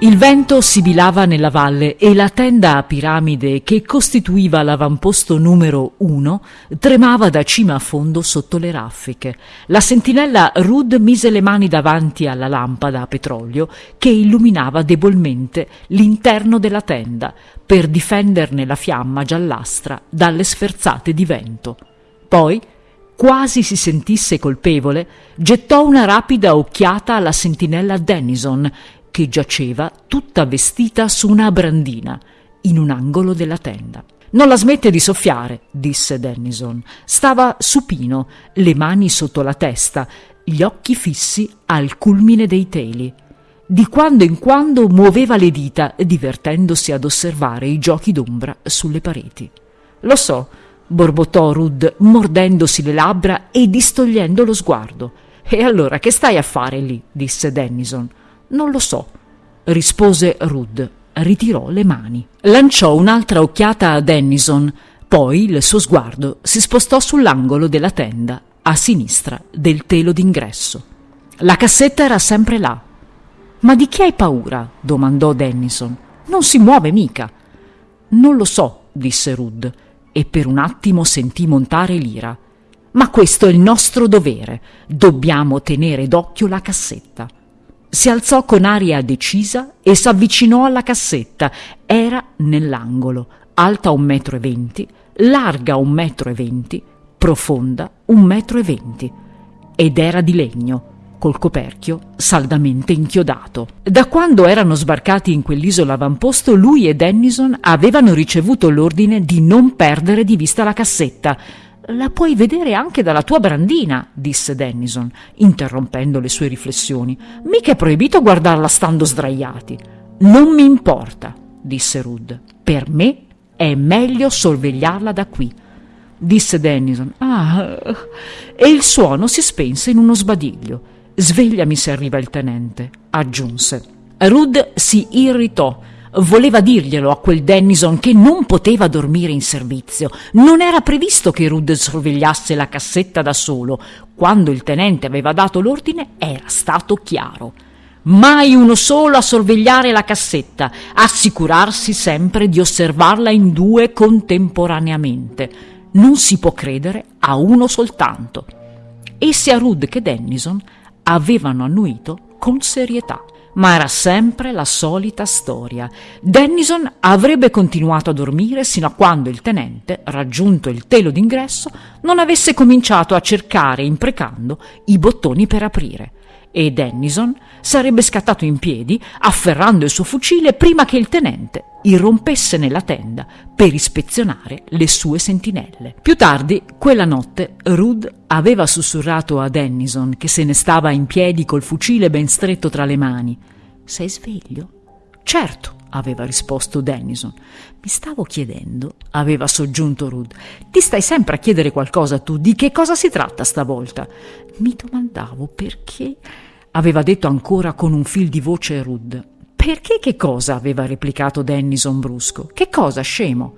Il vento sibilava nella valle e la tenda a piramide che costituiva l'avamposto numero uno tremava da cima a fondo sotto le raffiche. La sentinella Rud mise le mani davanti alla lampada a petrolio che illuminava debolmente l'interno della tenda per difenderne la fiamma giallastra dalle sferzate di vento. Poi, quasi si sentisse colpevole, gettò una rapida occhiata alla sentinella Dennison che giaceva tutta vestita su una brandina in un angolo della tenda. Non la smette di soffiare, disse Dennison. Stava supino, le mani sotto la testa, gli occhi fissi al culmine dei teli. Di quando in quando muoveva le dita, divertendosi ad osservare i giochi d'ombra sulle pareti. Lo so, borbottò Rud, mordendosi le labbra e distogliendo lo sguardo. E allora che stai a fare lì? disse Dennison. Non lo so, rispose Rud. Ritirò le mani. Lanciò un'altra occhiata a Dennison, poi il suo sguardo si spostò sull'angolo della tenda, a sinistra del telo d'ingresso. La cassetta era sempre là. Ma di chi hai paura? domandò Dennison. Non si muove mica. Non lo so, disse Rud, e per un attimo sentì montare l'ira. Ma questo è il nostro dovere. Dobbiamo tenere d'occhio la cassetta. Si alzò con aria decisa e s'avvicinò alla cassetta. Era nell'angolo, alta un metro e venti, larga un metro e venti, profonda un metro e venti. Ed era di legno, col coperchio saldamente inchiodato. Da quando erano sbarcati in quell'isola avamposto, lui e Dennison avevano ricevuto l'ordine di non perdere di vista la cassetta, la puoi vedere anche dalla tua brandina, disse Dennison, interrompendo le sue riflessioni. Mica è proibito guardarla stando sdraiati. Non mi importa, disse Rud. Per me è meglio sorvegliarla da qui. Disse Dennison. Ah. E il suono si spense in uno sbadiglio. Svegliami se arriva il tenente, aggiunse. Rud si irritò Voleva dirglielo a quel Dennison che non poteva dormire in servizio. Non era previsto che Rudd sorvegliasse la cassetta da solo. Quando il tenente aveva dato l'ordine era stato chiaro. Mai uno solo a sorvegliare la cassetta, assicurarsi sempre di osservarla in due contemporaneamente. Non si può credere a uno soltanto. E sia Rudd che Dennison avevano annuito con serietà ma era sempre la solita storia. Dennison avrebbe continuato a dormire sino a quando il tenente, raggiunto il telo d'ingresso, non avesse cominciato a cercare, imprecando, i bottoni per aprire. E Dennison sarebbe scattato in piedi, afferrando il suo fucile prima che il tenente irrompesse nella tenda per ispezionare le sue sentinelle. Più tardi, quella notte, Rud aveva sussurrato a Dennison, che se ne stava in piedi col fucile ben stretto tra le mani. Sei sveglio? Certo, aveva risposto Dennison. Mi stavo chiedendo, aveva soggiunto Rud. Ti stai sempre a chiedere qualcosa tu, di che cosa si tratta stavolta? Mi domandavo perché, aveva detto ancora con un fil di voce Rud. Perché che cosa? aveva replicato Dennison brusco. Che cosa, scemo?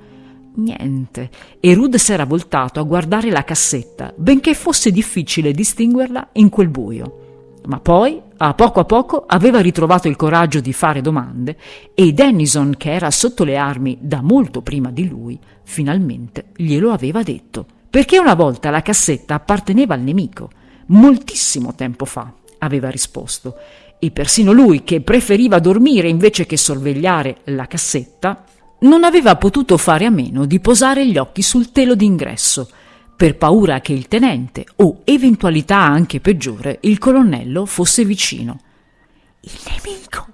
Niente. E Rud s'era voltato a guardare la cassetta, benché fosse difficile distinguerla in quel buio. Ma poi, a poco a poco, aveva ritrovato il coraggio di fare domande e Dennison, che era sotto le armi da molto prima di lui, finalmente glielo aveva detto. Perché una volta la cassetta apparteneva al nemico, moltissimo tempo fa, aveva risposto, e persino lui, che preferiva dormire invece che sorvegliare la cassetta, non aveva potuto fare a meno di posare gli occhi sul telo d'ingresso, per paura che il tenente, o eventualità anche peggiore, il colonnello fosse vicino. Il nemico,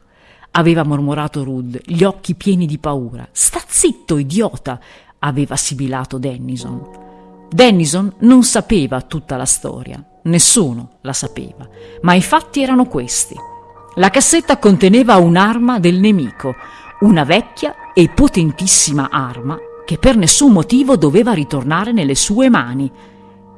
aveva mormorato Rud, gli occhi pieni di paura. Sta zitto, idiota, aveva sibilato Dennison. Dennison non sapeva tutta la storia, nessuno la sapeva, ma i fatti erano questi. La cassetta conteneva un'arma del nemico, una vecchia e potentissima arma che per nessun motivo doveva ritornare nelle sue mani.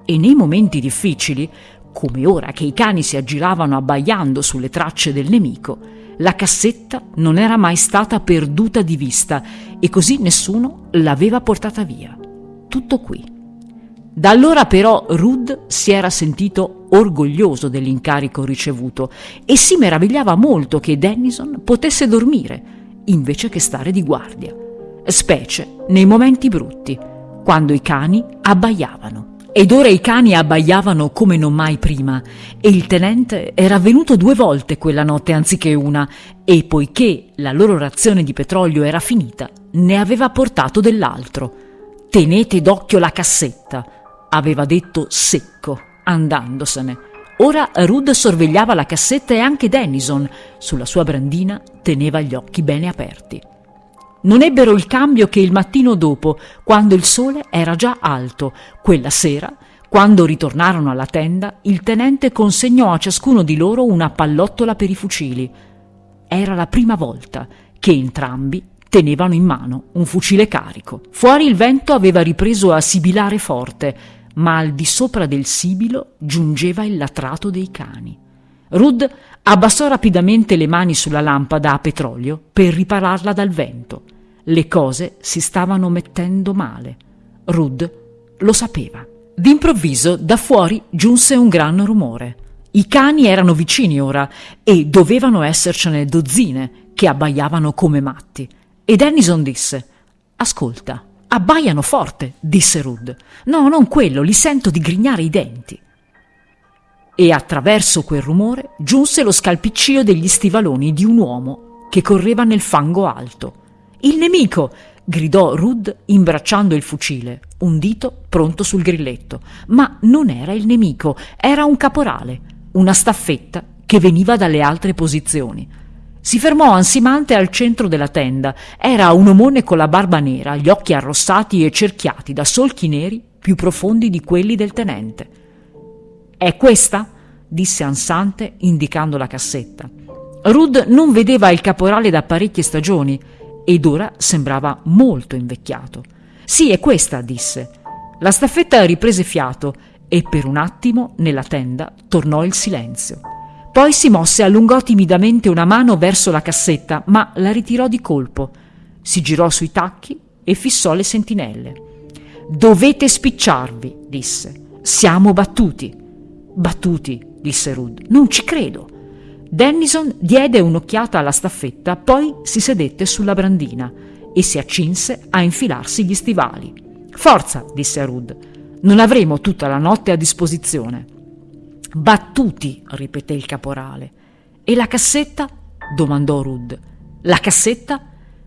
E nei momenti difficili, come ora che i cani si aggiravano abbaiando sulle tracce del nemico, la cassetta non era mai stata perduta di vista e così nessuno l'aveva portata via. Tutto qui. Da allora però Rud si era sentito orgoglioso dell'incarico ricevuto e si meravigliava molto che Dennison potesse dormire invece che stare di guardia, specie nei momenti brutti, quando i cani abbaiavano. Ed ora i cani abbaiavano come non mai prima, e il tenente era venuto due volte quella notte anziché una, e poiché la loro razione di petrolio era finita, ne aveva portato dell'altro. Tenete d'occhio la cassetta, aveva detto secco, andandosene. Ora Rud sorvegliava la cassetta e anche Dennison, sulla sua brandina, teneva gli occhi bene aperti. Non ebbero il cambio che il mattino dopo, quando il sole era già alto. Quella sera, quando ritornarono alla tenda, il tenente consegnò a ciascuno di loro una pallottola per i fucili. Era la prima volta che entrambi tenevano in mano un fucile carico. Fuori il vento aveva ripreso a sibilare forte, ma al di sopra del sibilo giungeva il latrato dei cani. Rud abbassò rapidamente le mani sulla lampada a petrolio per ripararla dal vento. Le cose si stavano mettendo male. Rud lo sapeva. D'improvviso da fuori giunse un gran rumore. I cani erano vicini ora e dovevano essercene dozzine che abbaiavano come matti. E Dennison disse: Ascolta, Abbaiano forte, disse Rud. No, non quello, li sento digrignare i denti. E attraverso quel rumore giunse lo scalpiccio degli stivaloni di un uomo che correva nel fango alto. Il nemico! gridò Rud imbracciando il fucile, un dito pronto sul grilletto. Ma non era il nemico, era un caporale, una staffetta che veniva dalle altre posizioni. Si fermò ansimante al centro della tenda. Era un omone con la barba nera, gli occhi arrossati e cerchiati da solchi neri più profondi di quelli del tenente. È questa? disse ansante, indicando la cassetta. Rud non vedeva il caporale da parecchie stagioni ed ora sembrava molto invecchiato. Sì, è questa, disse. La staffetta riprese fiato e per un attimo nella tenda tornò il silenzio. Poi si mosse e allungò timidamente una mano verso la cassetta, ma la ritirò di colpo. Si girò sui tacchi e fissò le sentinelle. Dovete spicciarvi, disse. Siamo battuti. Battuti, disse Rud. Non ci credo. Dennison diede un'occhiata alla staffetta, poi si sedette sulla brandina e si accinse a infilarsi gli stivali. Forza, disse Rud. Non avremo tutta la notte a disposizione. Battuti, ripeté il caporale. E la cassetta? domandò Rud. La cassetta?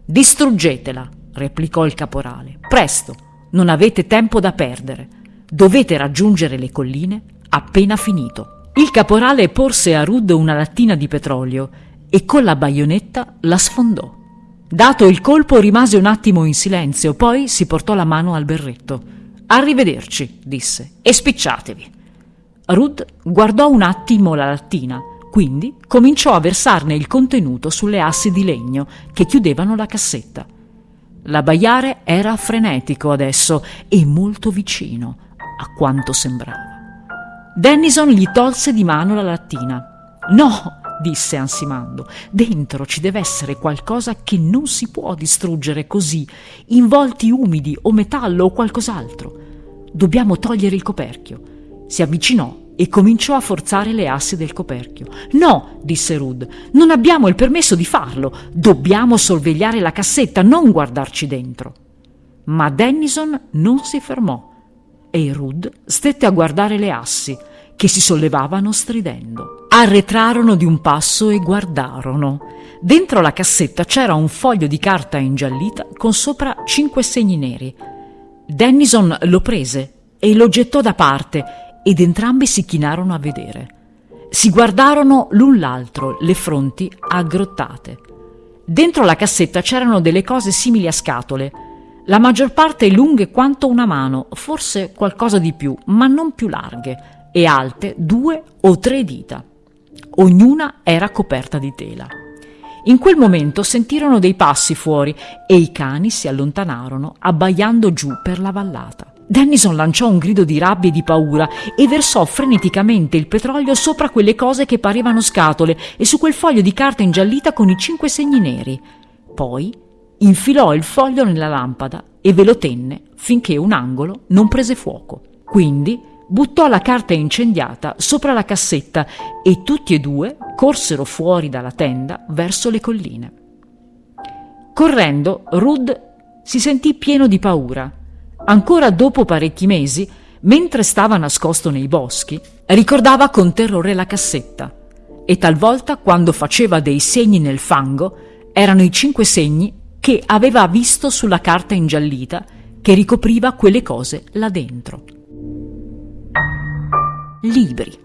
Distruggetela, replicò il caporale. Presto, non avete tempo da perdere. Dovete raggiungere le colline appena finito. Il caporale porse a Rud una lattina di petrolio e con la baionetta la sfondò. Dato il colpo rimase un attimo in silenzio, poi si portò la mano al berretto. Arrivederci, disse, e spicciatevi. Ruth guardò un attimo la lattina, quindi cominciò a versarne il contenuto sulle assi di legno che chiudevano la cassetta. L'abbaiare era frenetico adesso e molto vicino, a quanto sembrava. Dennison gli tolse di mano la lattina. No, disse ansimando, dentro ci deve essere qualcosa che non si può distruggere così, involti umidi o metallo o qualcos'altro. Dobbiamo togliere il coperchio. Si avvicinò e cominciò a forzare le assi del coperchio. No, disse Rud, non abbiamo il permesso di farlo. Dobbiamo sorvegliare la cassetta, non guardarci dentro. Ma Dennison non si fermò e Rud stette a guardare le assi che si sollevavano stridendo. Arretrarono di un passo e guardarono. Dentro la cassetta c'era un foglio di carta ingiallita con sopra cinque segni neri. Dennison lo prese e lo gettò da parte ed entrambi si chinarono a vedere. Si guardarono l'un l'altro, le fronti aggrottate. Dentro la cassetta c'erano delle cose simili a scatole, la maggior parte lunghe quanto una mano, forse qualcosa di più, ma non più larghe, e alte due o tre dita. Ognuna era coperta di tela. In quel momento sentirono dei passi fuori e i cani si allontanarono, abbaiando giù per la vallata. Dennison lanciò un grido di rabbia e di paura e versò freneticamente il petrolio sopra quelle cose che parevano scatole e su quel foglio di carta ingiallita con i cinque segni neri. Poi infilò il foglio nella lampada e ve lo tenne finché un angolo non prese fuoco. Quindi buttò la carta incendiata sopra la cassetta e tutti e due corsero fuori dalla tenda verso le colline. Correndo, Rud si sentì pieno di paura. Ancora dopo parecchi mesi, mentre stava nascosto nei boschi, ricordava con terrore la cassetta e talvolta quando faceva dei segni nel fango erano i cinque segni che aveva visto sulla carta ingiallita che ricopriva quelle cose là dentro libri.